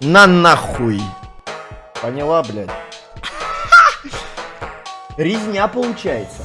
На нахуй. Поняла, блядь. Резня получается.